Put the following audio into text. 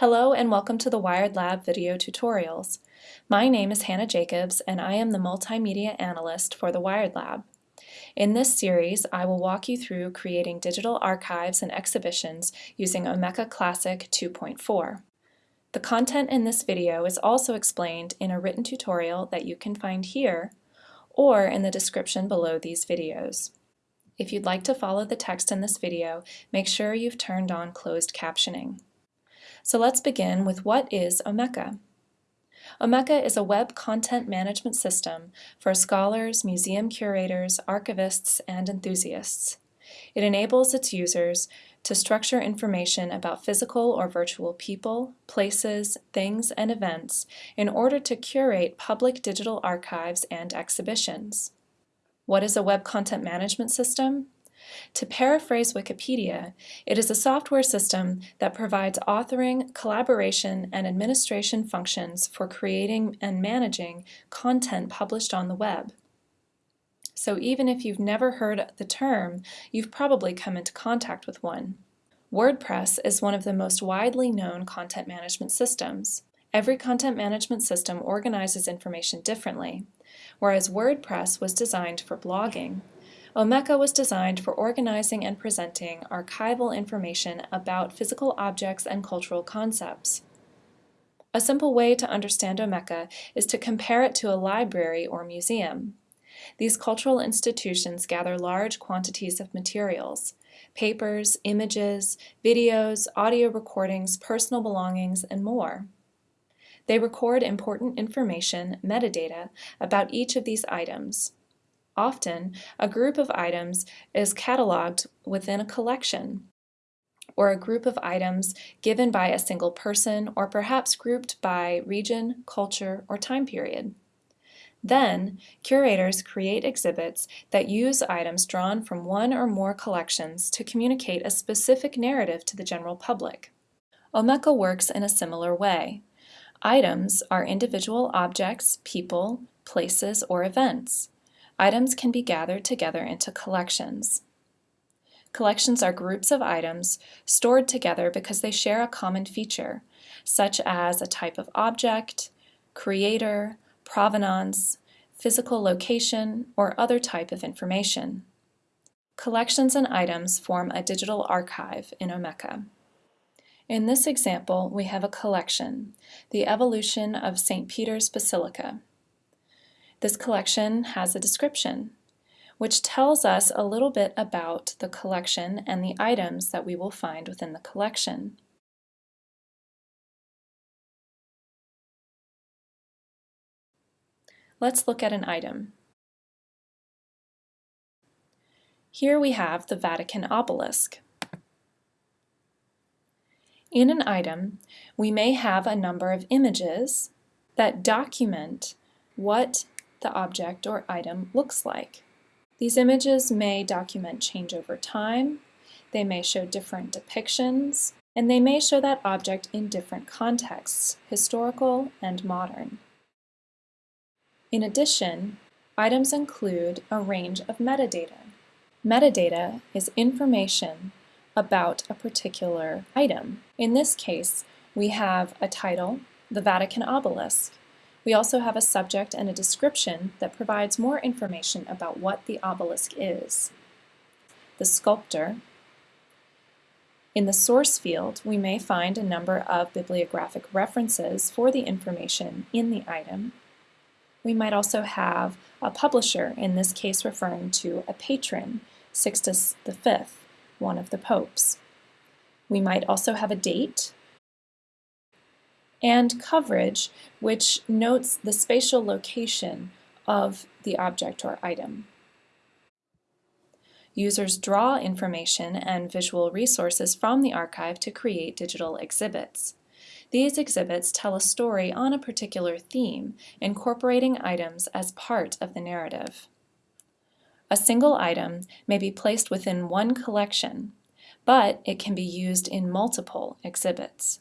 Hello and welcome to the Wired Lab video tutorials. My name is Hannah Jacobs and I am the Multimedia Analyst for the Wired Lab. In this series, I will walk you through creating digital archives and exhibitions using Omeka Classic 2.4. The content in this video is also explained in a written tutorial that you can find here or in the description below these videos. If you'd like to follow the text in this video, make sure you've turned on closed captioning. So let's begin with what is Omeka. Omeka is a web content management system for scholars, museum curators, archivists, and enthusiasts. It enables its users to structure information about physical or virtual people, places, things, and events in order to curate public digital archives and exhibitions. What is a web content management system? To paraphrase Wikipedia, it is a software system that provides authoring, collaboration, and administration functions for creating and managing content published on the web. So even if you've never heard the term, you've probably come into contact with one. WordPress is one of the most widely known content management systems. Every content management system organizes information differently. Whereas WordPress was designed for blogging, Omeka was designed for organizing and presenting archival information about physical objects and cultural concepts. A simple way to understand Omeka is to compare it to a library or museum. These cultural institutions gather large quantities of materials, papers, images, videos, audio recordings, personal belongings, and more. They record important information, metadata, about each of these items. Often, a group of items is cataloged within a collection, or a group of items given by a single person or perhaps grouped by region, culture, or time period. Then, curators create exhibits that use items drawn from one or more collections to communicate a specific narrative to the general public. Omeka works in a similar way. Items are individual objects, people, places, or events. Items can be gathered together into collections. Collections are groups of items stored together because they share a common feature, such as a type of object, creator, provenance, physical location, or other type of information. Collections and items form a digital archive in Omeka. In this example, we have a collection, the evolution of St. Peter's Basilica. This collection has a description, which tells us a little bit about the collection and the items that we will find within the collection. Let's look at an item. Here we have the Vatican obelisk. In an item, we may have a number of images that document what the object or item looks like. These images may document change over time, they may show different depictions, and they may show that object in different contexts, historical and modern. In addition, items include a range of metadata. Metadata is information about a particular item. In this case, we have a title, the Vatican obelisk, we also have a subject and a description that provides more information about what the obelisk is. The sculptor. In the source field, we may find a number of bibliographic references for the information in the item. We might also have a publisher, in this case referring to a patron, Sixtus V, one of the popes. We might also have a date, and coverage, which notes the spatial location of the object or item. Users draw information and visual resources from the archive to create digital exhibits. These exhibits tell a story on a particular theme, incorporating items as part of the narrative. A single item may be placed within one collection, but it can be used in multiple exhibits.